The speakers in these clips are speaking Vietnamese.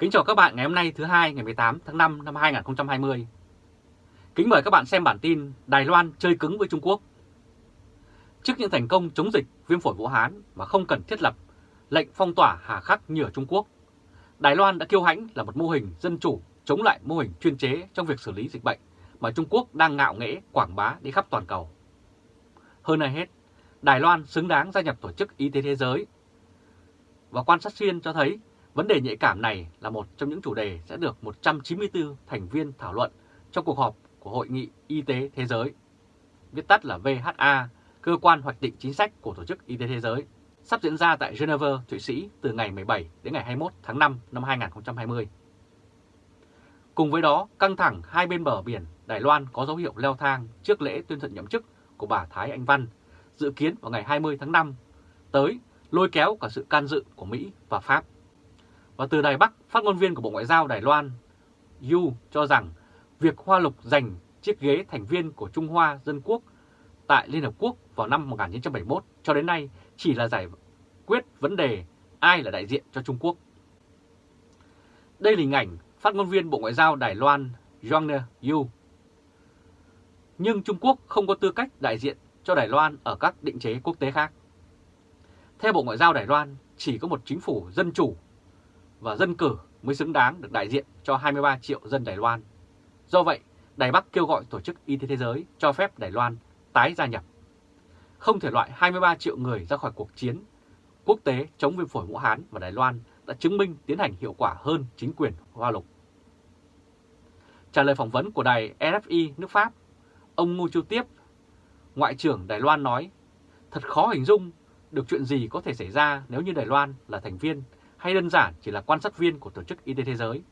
Kính chào các bạn ngày hôm nay thứ hai ngày 18 tháng 5 năm 2020. Kính mời các bạn xem bản tin Đài Loan chơi cứng với Trung Quốc. Trước những thành công chống dịch viêm phổi Vũ Hán mà không cần thiết lập lệnh phong tỏa hà khắc như ở Trung Quốc, Đài Loan đã kiêu hãnh là một mô hình dân chủ chống lại mô hình chuyên chế trong việc xử lý dịch bệnh mà Trung Quốc đang ngạo nghễ quảng bá đi khắp toàn cầu. Hơn ai hết, Đài Loan xứng đáng gia nhập Tổ chức Y tế Thế giới. Và quan sát xuyên cho thấy vấn đề nhạy cảm này là một trong những chủ đề sẽ được 194 thành viên thảo luận trong cuộc họp của Hội nghị Y tế Thế giới, viết tắt là VHA, cơ quan hoạch định chính sách của Tổ chức Y tế Thế giới, sắp diễn ra tại Geneva, Thụy Sĩ từ ngày 17 đến ngày 21 tháng 5 năm 2020. Cùng với đó, căng thẳng hai bên bờ biển Đài Loan có dấu hiệu leo thang trước lễ tuyên thệ nhậm chức của bà Thái Anh Văn, dự kiến vào ngày 20 tháng 5 tới lôi kéo cả sự can dự của Mỹ và Pháp. Và từ Đài Bắc, phát ngôn viên của Bộ Ngoại giao Đài Loan, Yu cho rằng việc Hoa Lục giành chiếc ghế thành viên của Trung Hoa Dân Quốc tại Liên Hợp Quốc vào năm 1971 cho đến nay chỉ là giải quyết vấn đề ai là đại diện cho Trung Quốc. Đây là hình ảnh phát ngôn viên Bộ Ngoại giao Đài Loan Zhang Yu. Nhưng Trung Quốc không có tư cách đại diện cho Đài Loan ở các định chế quốc tế khác. Theo Bộ Ngoại giao Đài Loan, chỉ có một chính phủ dân chủ và dân cử mới xứng đáng được đại diện cho 23 triệu dân Đài Loan. Do vậy, Đài Bắc kêu gọi Tổ chức Y tế Thế giới cho phép Đài Loan tái gia nhập. Không thể loại 23 triệu người ra khỏi cuộc chiến quốc tế chống viêm phổi Vũ Hán và Đài Loan đã chứng minh tiến hành hiệu quả hơn chính quyền Hoa Lục. Trả lời phỏng vấn của đài RFI nước Pháp, ông Ngô Chu Tiếp, Ngoại trưởng Đài Loan nói, thật khó hình dung được chuyện gì có thể xảy ra nếu như Đài Loan là thành viên hay đơn giản chỉ là quan sát viên của Tổ chức Y tế Thế giới.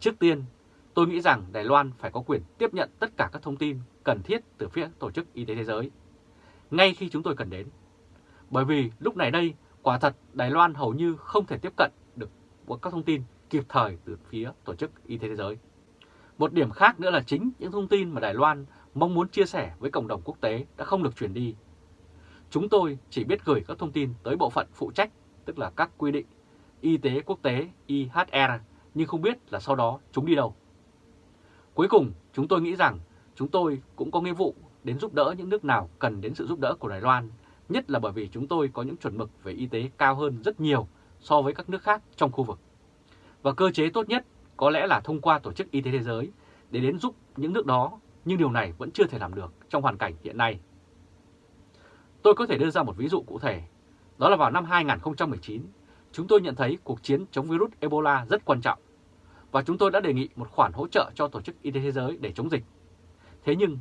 Trước tiên, tôi nghĩ rằng Đài Loan phải có quyền tiếp nhận tất cả các thông tin cần thiết từ phía Tổ chức Y tế Thế giới, ngay khi chúng tôi cần đến. Bởi vì lúc này đây, quả thật Đài Loan hầu như không thể tiếp cận được các thông tin kịp thời từ phía Tổ chức Y tế Thế giới. Một điểm khác nữa là chính những thông tin mà Đài Loan mong muốn chia sẻ với cộng đồng quốc tế đã không được truyền đi. Chúng tôi chỉ biết gửi các thông tin tới bộ phận phụ trách, tức là các quy định y tế quốc tế IHR, nhưng không biết là sau đó chúng đi đâu. Cuối cùng, chúng tôi nghĩ rằng chúng tôi cũng có nghĩa vụ đến giúp đỡ những nước nào cần đến sự giúp đỡ của Đài Loan, nhất là bởi vì chúng tôi có những chuẩn mực về y tế cao hơn rất nhiều so với các nước khác trong khu vực. Và cơ chế tốt nhất có lẽ là thông qua Tổ chức Y tế Thế giới để đến giúp những nước đó, nhưng điều này vẫn chưa thể làm được trong hoàn cảnh hiện nay. Tôi có thể đưa ra một ví dụ cụ thể, đó là vào năm 2019, chúng tôi nhận thấy cuộc chiến chống virus Ebola rất quan trọng và chúng tôi đã đề nghị một khoản hỗ trợ cho Tổ chức Y tế Thế giới để chống dịch. Thế nhưng,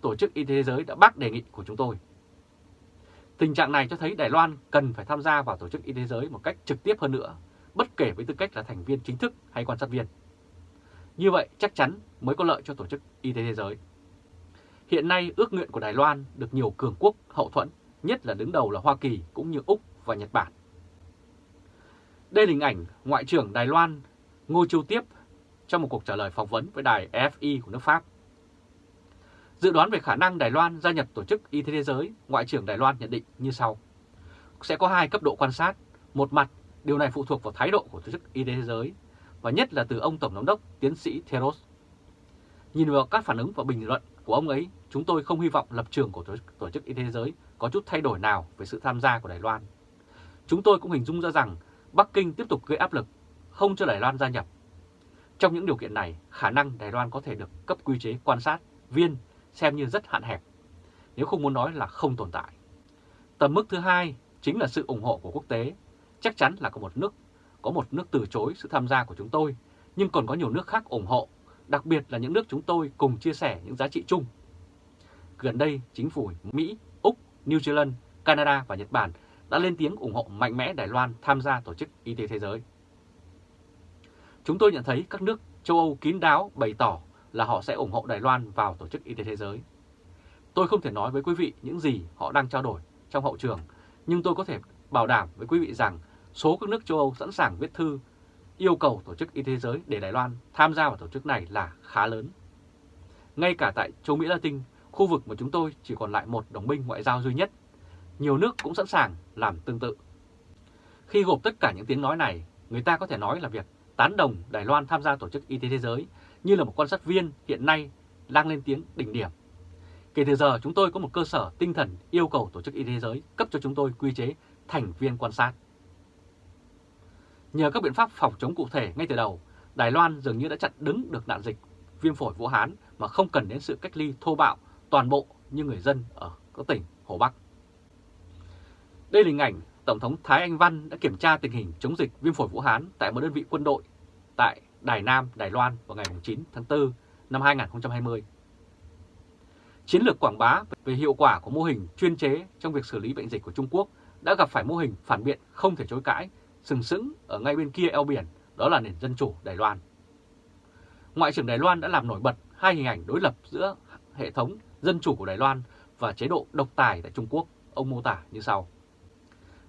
Tổ chức Y tế Thế giới đã bác đề nghị của chúng tôi. Tình trạng này cho thấy Đài Loan cần phải tham gia vào Tổ chức Y tế Thế giới một cách trực tiếp hơn nữa, bất kể với tư cách là thành viên chính thức hay quan sát viên. Như vậy chắc chắn mới có lợi cho Tổ chức Y tế Thế giới. Hiện nay ước nguyện của Đài Loan được nhiều cường quốc hậu thuẫn, nhất là đứng đầu là Hoa Kỳ cũng như Úc và Nhật Bản. Đây là hình ảnh Ngoại trưởng Đài Loan Ngô Châu Tiếp trong một cuộc trả lời phỏng vấn với đài FI của nước Pháp. Dự đoán về khả năng Đài Loan gia nhập Tổ chức Y tế Thế giới, Ngoại trưởng Đài Loan nhận định như sau. Sẽ có hai cấp độ quan sát. Một mặt, điều này phụ thuộc vào thái độ của Tổ chức Y tế Thế giới, và nhất là từ ông Tổng giám đốc tiến sĩ Theros. Nhìn vào các phản ứng và bình luận của ông ấy, chúng tôi không hy vọng lập trường của Tổ chức Y tế Thế giới có chút thay đổi nào về sự tham gia của Đài Loan. Chúng tôi cũng hình dung ra rằng Bắc Kinh tiếp tục gây áp lực, không cho Đài Loan gia nhập. Trong những điều kiện này, khả năng Đài Loan có thể được cấp quy chế quan sát, viên xem như rất hạn hẹp, nếu không muốn nói là không tồn tại. Tầm mức thứ hai chính là sự ủng hộ của quốc tế. Chắc chắn là có một nước có một nước từ chối sự tham gia của chúng tôi, nhưng còn có nhiều nước khác ủng hộ, đặc biệt là những nước chúng tôi cùng chia sẻ những giá trị chung. Gần đây, chính phủ Mỹ, Úc, New Zealand, Canada và Nhật Bản đã lên tiếng ủng hộ mạnh mẽ Đài Loan tham gia Tổ chức Y tế Thế giới. Chúng tôi nhận thấy các nước châu Âu kín đáo bày tỏ là họ sẽ ủng hộ Đài Loan vào Tổ chức Y tế Thế giới. Tôi không thể nói với quý vị những gì họ đang trao đổi trong hậu trường, nhưng tôi có thể bảo đảm với quý vị rằng số các nước châu Âu sẵn sàng viết thư yêu cầu Tổ chức Y tế Thế giới để Đài Loan tham gia vào tổ chức này là khá lớn. Ngay cả tại châu Mỹ Latin, khu vực mà chúng tôi chỉ còn lại một đồng minh ngoại giao duy nhất, nhiều nước cũng sẵn sàng làm tương tự. Khi gộp tất cả những tiếng nói này, người ta có thể nói là việc tán đồng Đài Loan tham gia Tổ chức Y tế Thế giới như là một quan sát viên hiện nay đang lên tiếng đỉnh điểm. Kể từ giờ chúng tôi có một cơ sở tinh thần yêu cầu Tổ chức Y tế Thế giới cấp cho chúng tôi quy chế thành viên quan sát. Nhờ các biện pháp phòng chống cụ thể ngay từ đầu, Đài Loan dường như đã chặn đứng được nạn dịch viêm phổi Vũ Hán mà không cần đến sự cách ly thô bạo toàn bộ như người dân ở các tỉnh Hồ Bắc. Đây là hình ảnh Tổng thống Thái Anh Văn đã kiểm tra tình hình chống dịch viêm phổi Vũ Hán tại một đơn vị quân đội tại Đài Nam, Đài Loan vào ngày 9 tháng 4 năm 2020. Chiến lược quảng bá về hiệu quả của mô hình chuyên chế trong việc xử lý bệnh dịch của Trung Quốc đã gặp phải mô hình phản biện không thể chối cãi, sừng sững ở ngay bên kia eo biển, đó là nền dân chủ Đài Loan. Ngoại trưởng Đài Loan đã làm nổi bật hai hình ảnh đối lập giữa hệ thống dân chủ của Đài Loan và chế độ độc tài tại Trung Quốc, ông mô tả như sau.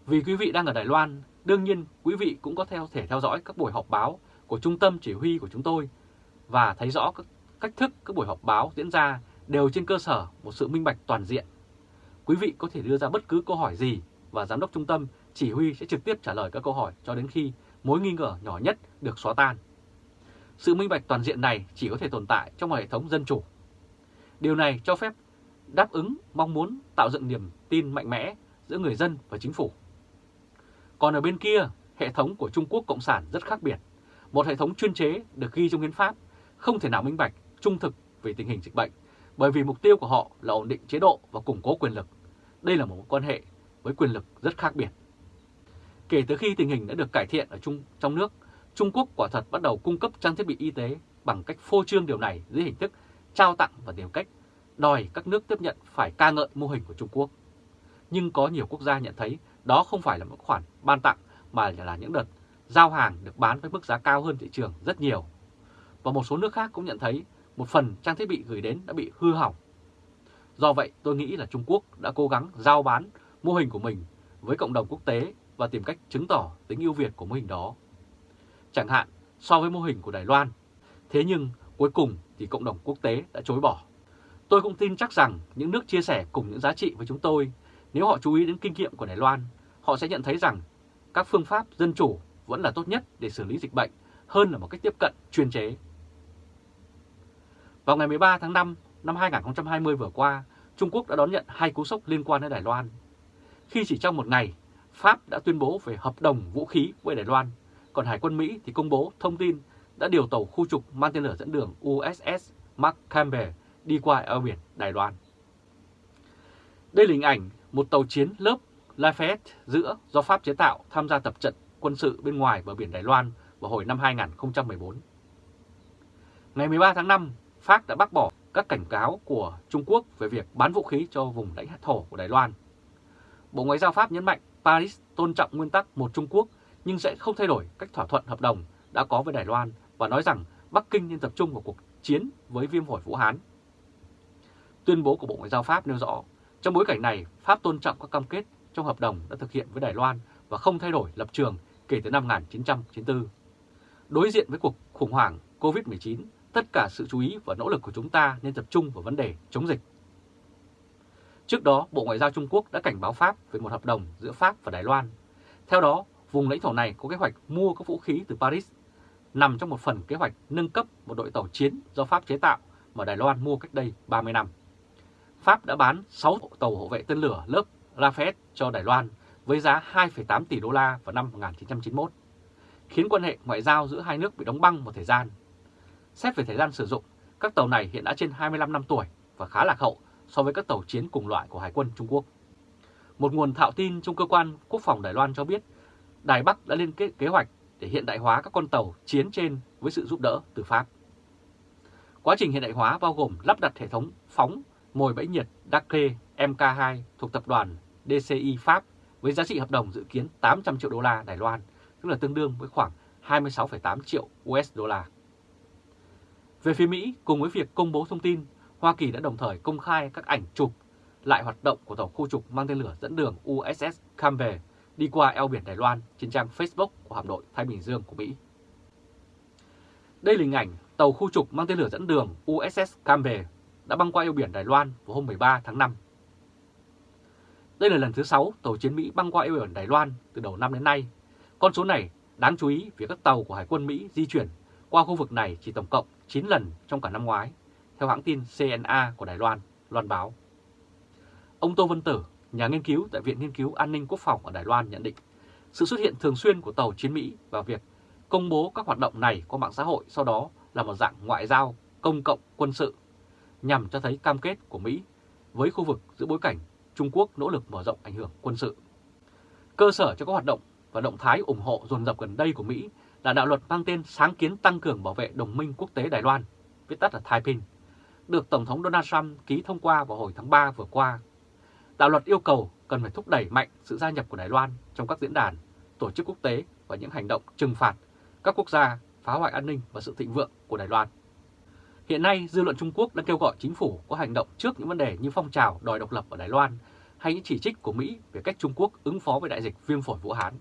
Vì quý vị đang ở Đài Loan, đương nhiên quý vị cũng có theo thể theo dõi các buổi họp báo của trung tâm chỉ huy của chúng tôi và thấy rõ các cách thức các buổi họp báo diễn ra đều trên cơ sở một sự minh bạch toàn diện. Quý vị có thể đưa ra bất cứ câu hỏi gì và giám đốc trung tâm chỉ huy sẽ trực tiếp trả lời các câu hỏi cho đến khi mối nghi ngờ nhỏ nhất được xóa tan. Sự minh bạch toàn diện này chỉ có thể tồn tại trong một hệ thống dân chủ. Điều này cho phép đáp ứng mong muốn tạo dựng niềm tin mạnh mẽ giữa người dân và chính phủ. Còn ở bên kia, hệ thống của Trung Quốc Cộng sản rất khác biệt. Một hệ thống chuyên chế được ghi trong hiến pháp, không thể nào minh bạch, trung thực về tình hình dịch bệnh, bởi vì mục tiêu của họ là ổn định chế độ và củng cố quyền lực. Đây là một quan hệ với quyền lực rất khác biệt. Kể từ khi tình hình đã được cải thiện ở Trung trong nước, Trung Quốc quả thật bắt đầu cung cấp trang thiết bị y tế bằng cách phô trương điều này dưới hình thức trao tặng và điều cách đòi các nước tiếp nhận phải ca ngợi mô hình của Trung Quốc. Nhưng có nhiều quốc gia nhận thấy đó không phải là một khoản ban tặng mà là những đợt giao hàng được bán với mức giá cao hơn thị trường rất nhiều. Và một số nước khác cũng nhận thấy một phần trang thiết bị gửi đến đã bị hư hỏng. Do vậy tôi nghĩ là Trung Quốc đã cố gắng giao bán mô hình của mình với cộng đồng quốc tế và tìm cách chứng tỏ tính ưu việt của mô hình đó. Chẳng hạn so với mô hình của Đài Loan. Thế nhưng cuối cùng thì cộng đồng quốc tế đã chối bỏ. Tôi cũng tin chắc rằng những nước chia sẻ cùng những giá trị với chúng tôi, nếu họ chú ý đến kinh nghiệm của Đài Loan, họ sẽ nhận thấy rằng các phương pháp dân chủ vẫn là tốt nhất để xử lý dịch bệnh hơn là một cách tiếp cận chuyên chế. Vào ngày 13 tháng 5 năm 2020 vừa qua, Trung Quốc đã đón nhận hai cú sốc liên quan đến Đài Loan. Khi chỉ trong một ngày, Pháp đã tuyên bố về hợp đồng vũ khí với Đài Loan, còn Hải quân Mỹ thì công bố thông tin đã điều tàu khu trục mang tên lửa dẫn đường USS Mark Campbell đi qua eo biển Đài Loan. Đây là hình ảnh một tàu chiến lớp Lafayette giữa do Pháp chế tạo tham gia tập trận quân sự bên ngoài bờ biển Đài Loan vào hồi năm 2014. Ngày 13 tháng 5, Pháp đã bác bỏ các cảnh cáo của Trung Quốc về việc bán vũ khí cho vùng lãnh thổ của Đài Loan. Bộ Ngoại giao Pháp nhấn mạnh Paris tôn trọng nguyên tắc một Trung Quốc nhưng sẽ không thay đổi cách thỏa thuận hợp đồng đã có với Đài Loan và nói rằng Bắc Kinh nên tập trung vào cuộc chiến với viêm phổi Vũ Hán. Tuyên bố của Bộ Ngoại giao Pháp nêu rõ, trong bối cảnh này, Pháp tôn trọng các cam kết trong hợp đồng đã thực hiện với Đài Loan và không thay đổi lập trường kể từ năm 1994. Đối diện với cuộc khủng hoảng COVID-19, tất cả sự chú ý và nỗ lực của chúng ta nên tập trung vào vấn đề chống dịch. Trước đó, Bộ Ngoại giao Trung Quốc đã cảnh báo Pháp về một hợp đồng giữa Pháp và Đài Loan. Theo đó, vùng lãnh thổ này có kế hoạch mua các vũ khí từ Paris, nằm trong một phần kế hoạch nâng cấp một đội tàu chiến do Pháp chế tạo mà Đài Loan mua cách đây 30 năm. Pháp đã bán 6 tàu hộ vệ tên lửa lớp Rafale cho Đài Loan với giá 2,8 tỷ đô la vào năm 1991, khiến quan hệ ngoại giao giữa hai nước bị đóng băng một thời gian. Xét về thời gian sử dụng, các tàu này hiện đã trên 25 năm tuổi và khá lạc hậu so với các tàu chiến cùng loại của Hải quân Trung Quốc. Một nguồn thạo tin trong cơ quan quốc phòng Đài Loan cho biết Đài Bắc đã lên kế, kế hoạch để hiện đại hóa các con tàu chiến trên với sự giúp đỡ từ Pháp. Quá trình hiện đại hóa bao gồm lắp đặt hệ thống phóng mồi bẫy nhiệt Dacre MK2 thuộc tập đoàn DCI Pháp với giá trị hợp đồng dự kiến 800 triệu đô la Đài Loan, tức là tương đương với khoảng 26,8 triệu USD. Về phía Mỹ, cùng với việc công bố thông tin, Hoa Kỳ đã đồng thời công khai các ảnh chụp lại hoạt động của tàu khu trục mang tên lửa dẫn đường USS Campbell đi qua eo biển Đài Loan trên trang Facebook của hạm đội Thái Bình Dương của Mỹ. Đây là hình ảnh tàu khu trục mang tên lửa dẫn đường USS Campbell đã băng qua eo biển Đài Loan vào hôm 13 tháng 5. Đây là lần thứ 6 tàu chiến Mỹ băng qua eo biển Đài Loan từ đầu năm đến nay. Con số này Đáng chú ý vì các tàu của Hải quân Mỹ di chuyển qua khu vực này chỉ tổng cộng 9 lần trong cả năm ngoái, theo hãng tin CNA của Đài Loan, loan báo. Ông Tô Vân Tử, nhà nghiên cứu tại Viện Nghiên cứu An ninh Quốc phòng ở Đài Loan nhận định, sự xuất hiện thường xuyên của tàu chiến Mỹ và việc công bố các hoạt động này qua mạng xã hội sau đó là một dạng ngoại giao công cộng quân sự nhằm cho thấy cam kết của Mỹ với khu vực giữa bối cảnh Trung Quốc nỗ lực mở rộng ảnh hưởng quân sự. Cơ sở cho các hoạt động và động thái ủng hộ dồn dập gần đây của Mỹ là đạo luật mang tên Sáng kiến tăng cường bảo vệ đồng minh quốc tế Đài Loan, viết tắt là Taiping, được Tổng thống Donald Trump ký thông qua vào hồi tháng 3 vừa qua. Đạo luật yêu cầu cần phải thúc đẩy mạnh sự gia nhập của Đài Loan trong các diễn đàn, tổ chức quốc tế và những hành động trừng phạt các quốc gia phá hoại an ninh và sự thịnh vượng của Đài Loan. Hiện nay, dư luận Trung Quốc đang kêu gọi chính phủ có hành động trước những vấn đề như phong trào đòi độc lập ở Đài Loan hay những chỉ trích của Mỹ về cách Trung Quốc ứng phó với đại dịch viêm phổi Vũ Hán.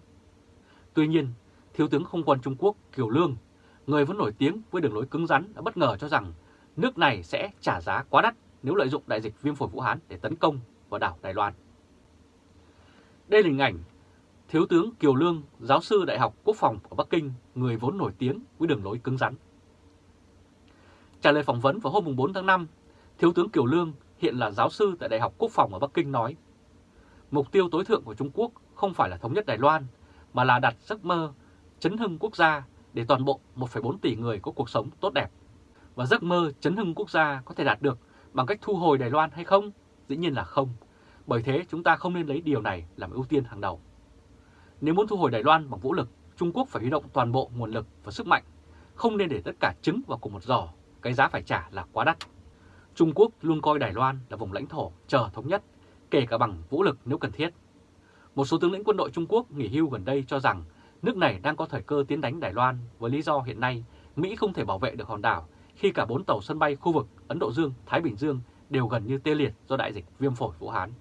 Tuy nhiên, Thiếu tướng Không quân Trung Quốc Kiều Lương, người vẫn nổi tiếng với đường lối cứng rắn đã bất ngờ cho rằng nước này sẽ trả giá quá đắt nếu lợi dụng đại dịch viêm phổi Vũ Hán để tấn công vào đảo Đài Loan. Đây là hình ảnh Thiếu tướng Kiều Lương, giáo sư Đại học Quốc phòng ở Bắc Kinh, người vốn nổi tiếng với đường lối cứng rắn. Trả lời phỏng vấn vào hôm 4 tháng 5, Thiếu tướng Kiều Lương hiện là giáo sư tại Đại học Quốc phòng ở Bắc Kinh nói Mục tiêu tối thượng của Trung Quốc không phải là thống nhất Đài Loan, mà là đặt giấc mơ chấn hưng quốc gia để toàn bộ 1,4 tỷ người có cuộc sống tốt đẹp. Và giấc mơ chấn hưng quốc gia có thể đạt được bằng cách thu hồi Đài Loan hay không? Dĩ nhiên là không. Bởi thế chúng ta không nên lấy điều này làm ưu tiên hàng đầu. Nếu muốn thu hồi Đài Loan bằng vũ lực, Trung Quốc phải huy động toàn bộ nguồn lực và sức mạnh, không nên để tất cả trứng vào cùng một giò cái giá phải trả là quá đắt. Trung Quốc luôn coi Đài Loan là vùng lãnh thổ chờ thống nhất, kể cả bằng vũ lực nếu cần thiết. Một số tướng lĩnh quân đội Trung Quốc nghỉ hưu gần đây cho rằng nước này đang có thời cơ tiến đánh Đài Loan với lý do hiện nay Mỹ không thể bảo vệ được hòn đảo khi cả bốn tàu sân bay khu vực Ấn Độ Dương, Thái Bình Dương đều gần như tê liệt do đại dịch viêm phổi Vũ Hán.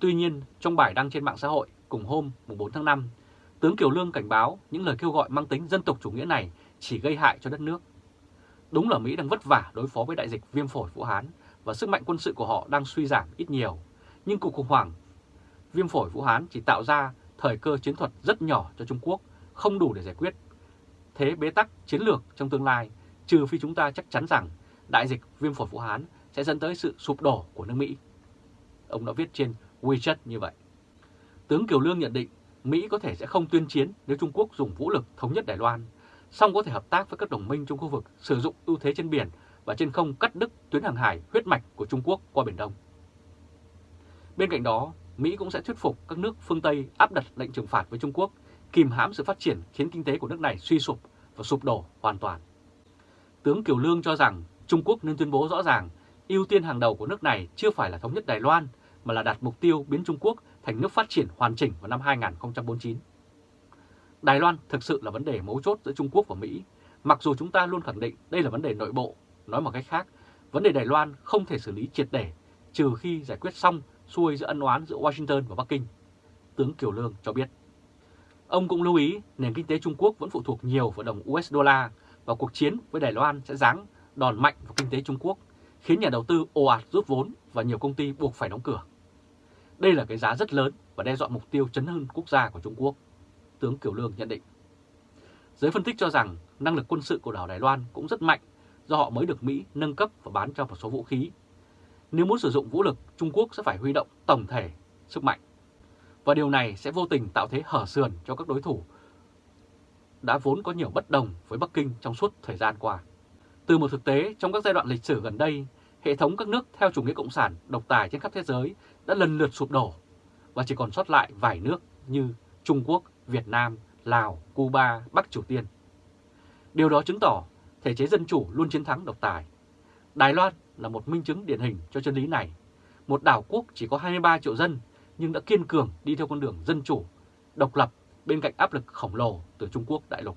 Tuy nhiên, trong bài đăng trên mạng xã hội cùng hôm 4 tháng 5, tướng Kiều Lương cảnh báo những lời kêu gọi mang tính dân tộc chủ nghĩa này chỉ gây hại cho đất nước. Đúng là Mỹ đang vất vả đối phó với đại dịch viêm phổi Vũ Hán và sức mạnh quân sự của họ đang suy giảm ít nhiều, nhưng cuộc khủng hoảng viêm phổi Vũ Hán chỉ tạo ra thời cơ chiến thuật rất nhỏ cho Trung Quốc, không đủ để giải quyết. Thế bế tắc chiến lược trong tương lai, trừ phi chúng ta chắc chắn rằng đại dịch viêm phổi Vũ Hán sẽ dẫn tới sự sụp đổ của nước Mỹ. Ông đã viết trên WeChat như vậy. Tướng Kiều Lương nhận định Mỹ có thể sẽ không tuyên chiến nếu Trung Quốc dùng vũ lực thống nhất Đài Loan, song có thể hợp tác với các đồng minh trong khu vực sử dụng ưu thế trên biển và trên không cắt đứt tuyến hàng hải huyết mạch của Trung Quốc qua Biển Đông. Bên cạnh đó, Mỹ cũng sẽ thuyết phục các nước phương Tây áp đặt lệnh trừng phạt với Trung Quốc, kìm hãm sự phát triển khiến kinh tế của nước này suy sụp và sụp đổ hoàn toàn. Tướng Kiều Lương cho rằng Trung Quốc nên tuyên bố rõ ràng ưu tiên hàng đầu của nước này chưa phải là thống nhất Đài Loan mà là đặt mục tiêu biến Trung Quốc thành nước phát triển hoàn chỉnh vào năm 2049. Đài Loan thực sự là vấn đề mấu chốt giữa Trung Quốc và Mỹ, mặc dù chúng ta luôn khẳng định đây là vấn đề nội bộ, nói một cách khác, vấn đề Đài Loan không thể xử lý triệt để trừ khi giải quyết xong xuôi giữa ân oán giữa Washington và Bắc Kinh, tướng Kiều Lương cho biết. Ông cũng lưu ý nền kinh tế Trung Quốc vẫn phụ thuộc nhiều vào đồng US đô la và cuộc chiến với Đài Loan sẽ giáng đòn mạnh vào kinh tế Trung Quốc, khiến nhà đầu tư ồ ạt rút vốn và nhiều công ty buộc phải đóng cửa. Đây là cái giá rất lớn và đe dọa mục tiêu chấn hưng quốc gia của Trung Quốc, tướng Kiều Lương nhận định. Giới phân tích cho rằng năng lực quân sự của đảo Đài Loan cũng rất mạnh do họ mới được Mỹ nâng cấp và bán cho một số vũ khí nếu muốn sử dụng vũ lực, Trung Quốc sẽ phải huy động tổng thể sức mạnh. Và điều này sẽ vô tình tạo thế hở sườn cho các đối thủ đã vốn có nhiều bất đồng với Bắc Kinh trong suốt thời gian qua. Từ một thực tế trong các giai đoạn lịch sử gần đây, hệ thống các nước theo chủ nghĩa cộng sản độc tài trên khắp thế giới đã lần lượt sụp đổ và chỉ còn sót lại vài nước như Trung Quốc, Việt Nam, Lào, Cuba, Bắc Triều Tiên. Điều đó chứng tỏ thể chế dân chủ luôn chiến thắng độc tài. Đài Loan là một minh chứng điển hình cho chân lý này. Một đảo quốc chỉ có 23 triệu dân nhưng đã kiên cường đi theo con đường dân chủ, độc lập bên cạnh áp lực khổng lồ từ Trung Quốc đại lục.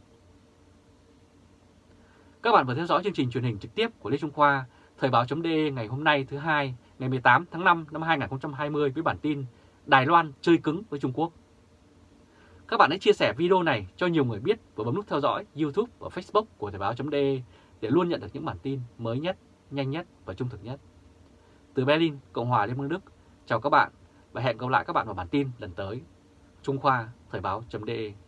Các bạn vừa theo dõi chương trình truyền hình trực tiếp của Lê Trung Khoa, Thời báo chấm ngày hôm nay thứ hai, ngày 18 tháng 5 năm 2020 với bản tin Đài Loan chơi cứng với Trung Quốc. Các bạn hãy chia sẻ video này cho nhiều người biết và bấm nút theo dõi YouTube và Facebook của Thời báo.de để luôn nhận được những bản tin mới nhất nhanh nhất và trung thực nhất. Từ Berlin, Cộng hòa Liên bang Đức, chào các bạn và hẹn gặp lại các bạn vào bản tin lần tới. Trung Khoa, Thời báo.de